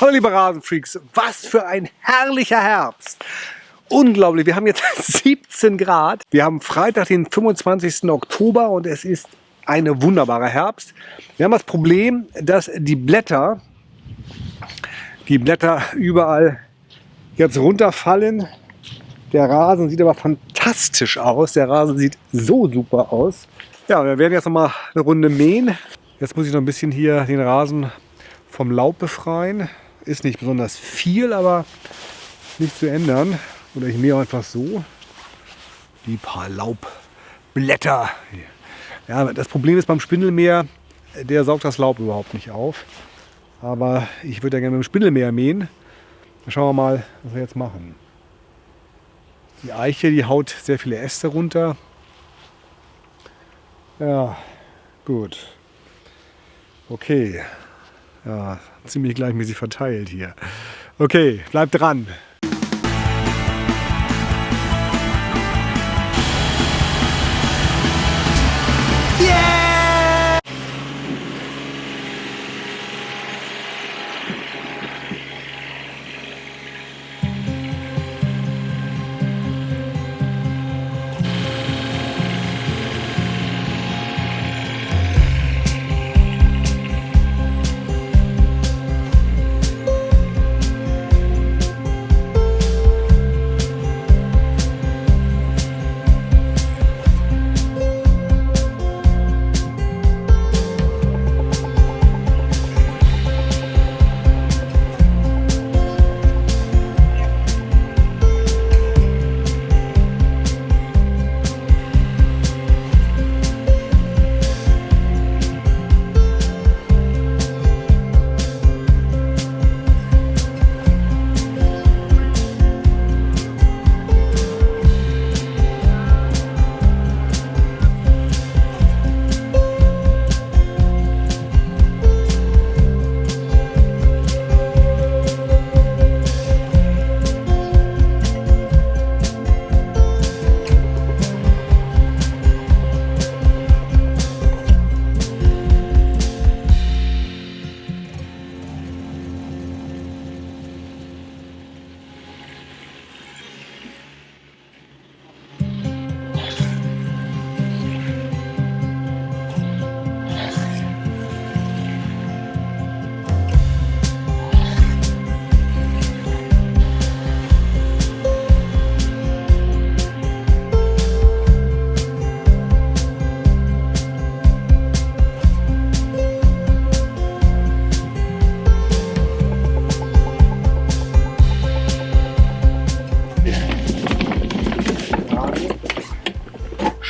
Hallo liebe Rasenfreaks, was für ein herrlicher Herbst. Unglaublich, wir haben jetzt 17 Grad. Wir haben Freitag, den 25. Oktober und es ist ein wunderbarer Herbst. Wir haben das Problem, dass die Blätter, die Blätter überall jetzt runterfallen. Der Rasen sieht aber fantastisch aus. Der Rasen sieht so super aus. Ja, wir werden jetzt noch mal eine Runde mähen. Jetzt muss ich noch ein bisschen hier den Rasen vom Laub befreien. Ist nicht besonders viel, aber nicht zu ändern. Oder ich mähe einfach so die paar Laubblätter. Ja, das Problem ist beim Spindelmäher, der saugt das Laub überhaupt nicht auf. Aber ich würde ja gerne mit dem Spindelmäher mähen. Dann schauen wir mal, was wir jetzt machen. Die Eiche, die haut sehr viele Äste runter. Ja, gut. Okay. Ja, ziemlich gleichmäßig verteilt hier. Okay, bleibt dran.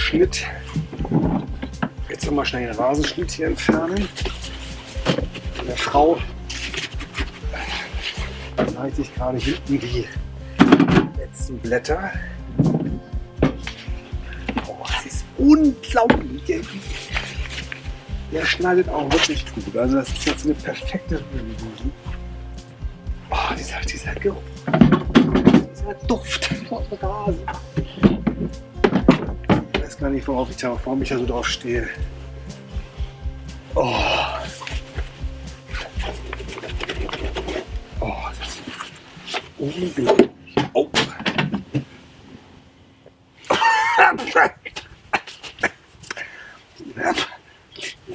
Schnitt. Jetzt nochmal schnell den Rasenschnitt hier entfernen. Meine Frau leitet sich gerade hinten die letzten Blätter. Oh, das ist unglaublich. Der schneidet auch wirklich gut. Also das ist jetzt eine perfekte Rübenbusen. Oh, dieser, dieser Geruch. Dieser Duft von Rasen gar nicht, worauf ich warum ich da so drauf stehe. Oh. Oh, das ist unglaublich. Oh.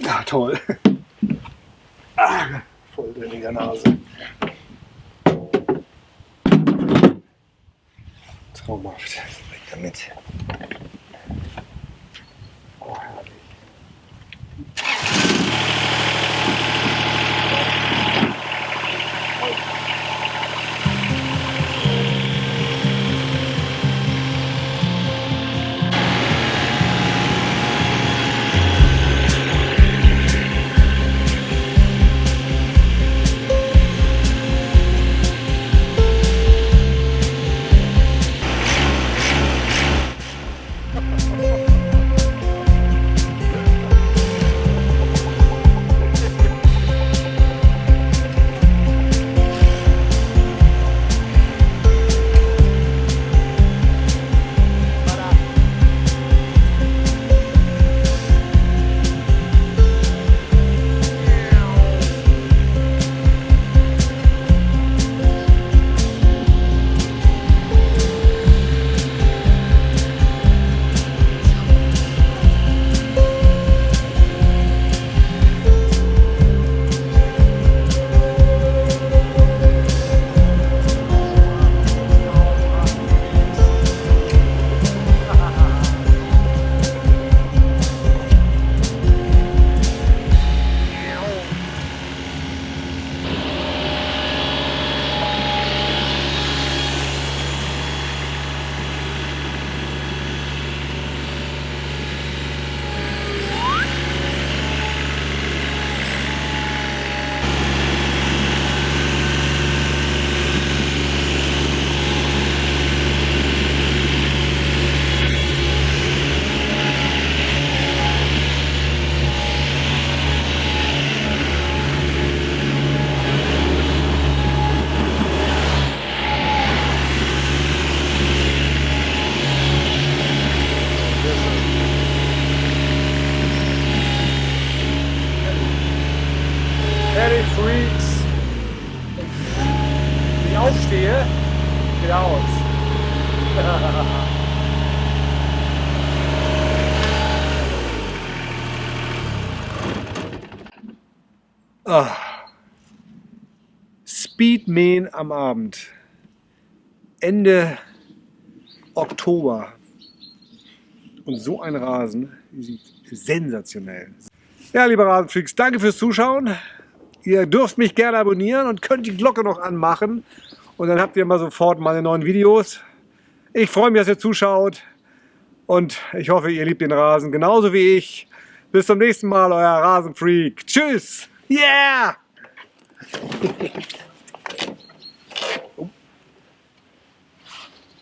Ja, toll. Ah, voll der Nase. Traumhaft. Weg damit. Ferry Freaks. Wenn ich aufstehe, geht aus. Ah. Speedman am Abend. Ende Oktober. Und so ein Rasen sieht sensationell. Ja, liebe Rasenfreaks, danke fürs Zuschauen. Ihr dürft mich gerne abonnieren und könnt die Glocke noch anmachen. Und dann habt ihr mal sofort meine neuen Videos. Ich freue mich, dass ihr zuschaut. Und ich hoffe, ihr liebt den Rasen genauso wie ich. Bis zum nächsten Mal, euer Rasenfreak. Tschüss. Yeah!